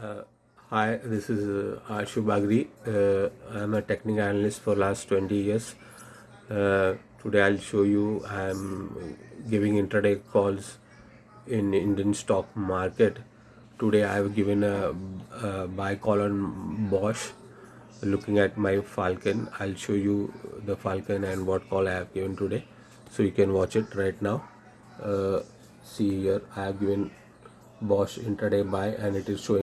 Uh, hi, this is uh, Ashu Bagri. Uh, I'm a technical analyst for last 20 years. Uh, today I'll show you I'm giving intraday calls in Indian stock market. Today I have given a, a buy call on Bosch. Looking at my Falcon, I'll show you the Falcon and what call I have given today. So you can watch it right now. Uh, see here, I have given Bosch intraday buy and it is showing